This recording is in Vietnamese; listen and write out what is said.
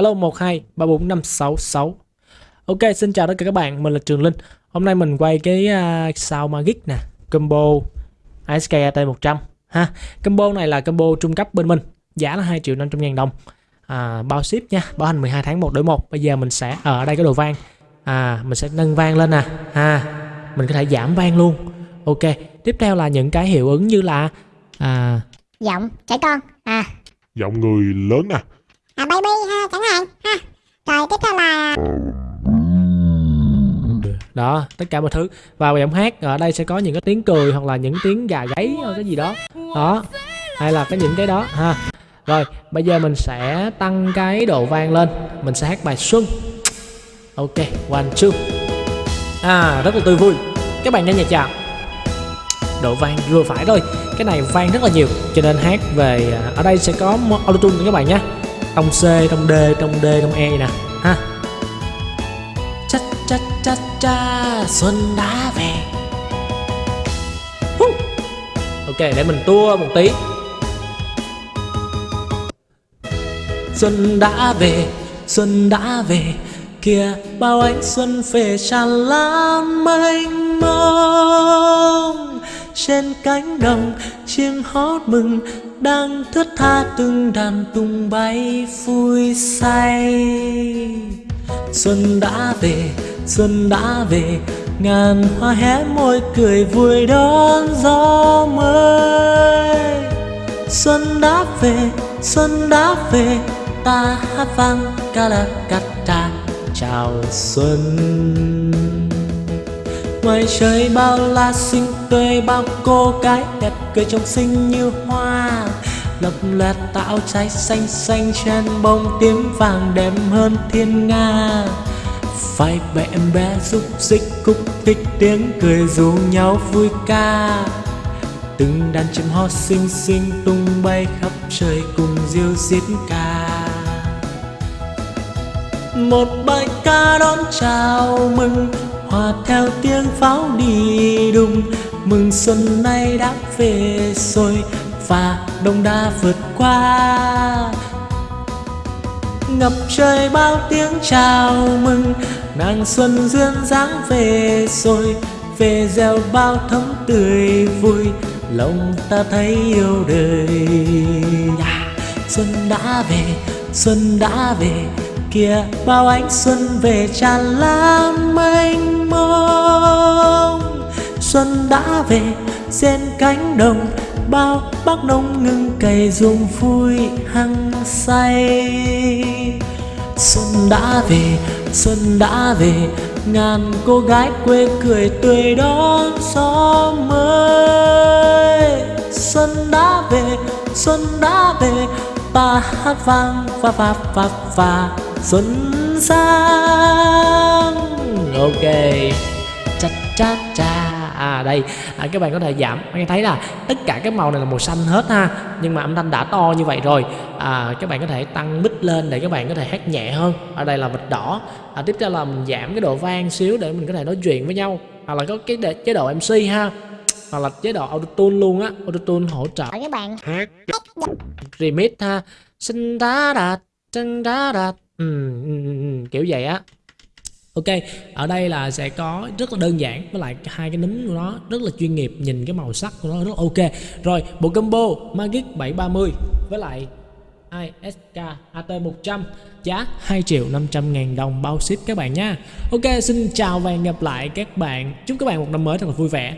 alo 12 34566 ok xin chào tất cả các bạn mình là Trường Linh. Hôm nay mình quay cái uh, sao Magic nè combo ISK AT 100 ha. Combo này là combo trung cấp bên mình giá là 2 triệu 500 ngàn đồng. À, bao ship nha bảo hành 12 tháng một đổi một. Bây giờ mình sẽ ở đây có đồ vang. À mình sẽ nâng vang lên nè ha. Mình có thể giảm vang luôn. Ok tiếp theo là những cái hiệu ứng như là à giọng trẻ con à. Giọng người lớn nè à baby, ha chẳng hạn ha, rồi tiếp theo là đó, tất cả mọi thứ. Và giọng hát, ở đây sẽ có những cái tiếng cười hoặc là những tiếng gà gáy hoặc cái gì đó. Đó, hay là cái những cái đó, ha. Rồi, bây giờ mình sẽ tăng cái độ vang lên. Mình sẽ hát bài xuân. Ok, one, two. À rất là tươi vui. Các bạn nghe nhạc chào độ vang vừa phải thôi. Cái này vang rất là nhiều. Cho nên hát về à, ở đây sẽ có autotune các bạn nhé trong C trong D trong D trong E nè. Ha. Cha cha cha cha, xuân đã về. Ok, để mình tua một tí. Xuân đã về, xuân đã về, kìa, bao ánh xuân về tràn lan mênh mông trên cánh đồng chim hót mừng, đang thướt tha từng đàn tung bay vui say. Xuân đã về, xuân đã về, ngàn hoa hé môi cười vui đón gió mới. Xuân đã về, xuân đã về, ta hát vang ca la cắt ta chào xuân ngoài trời bao la xinh, tươi bao cô gái đẹp, cười trông xinh như hoa. Lập loạt tạo trái xanh xanh trên bông tím vàng đẹp hơn thiên nga. Phải bé em bé giúp xích cúc thích tiếng cười rủ nhau vui ca. Từng đàn chim hót xinh xinh tung bay khắp trời cùng diêu diết ca. Một bài ca đón chào mừng hòa theo tiếng pháo đi đùng. Mừng xuân nay đã về rồi và đông đã vượt qua. Ngập trời bao tiếng chào mừng, nàng xuân duyên dáng về rồi. Về gieo bao thấm tươi vui, lòng ta thấy yêu đời. Dạ, xuân đã về, xuân đã về kìa bao ánh xuân về tràn lan mênh mông. Xuân đã về, trên cánh đồng bao bác nông ngưng cày ruộng vui hăng say. Xuân đã về, xuân đã về, ngàn cô gái quê cười tươi đón gió mới. Xuân đã về, xuân đã về bà hát vang và và và và xuân sang. Ok cha cha cha à đây. À, các bạn có thể giảm. Các bạn thấy là tất cả các màu này là màu xanh hết ha nhưng mà âm thanh đã to như vậy rồi. À, các bạn có thể tăng mic lên để các bạn có thể hát nhẹ hơn. Ở đây là vịt đỏ. À, tiếp theo là mình giảm cái độ vang xíu để mình có thể nói chuyện với nhau. Hoặc là có cái để, chế độ mc ha. Hoặc là chế độ autotune luôn á. Autotune hỗ trợ. Các bạn. Remix ha. Xin đá đạt chân đá đạt Ừ, ừ, ừ, ừ, kiểu vậy á Ok, ở đây là sẽ có rất là đơn giản với lại hai cái núm của nó rất là chuyên nghiệp, nhìn cái màu sắc của nó rất là ok. Rồi, bộ combo Magic 730 với lại ISK AT100 giá 2 triệu 500 ngàn đồng bao ship các bạn nha. Ok, xin chào và hẹn gặp lại các bạn. Chúc các bạn một năm mới thật là vui vẻ.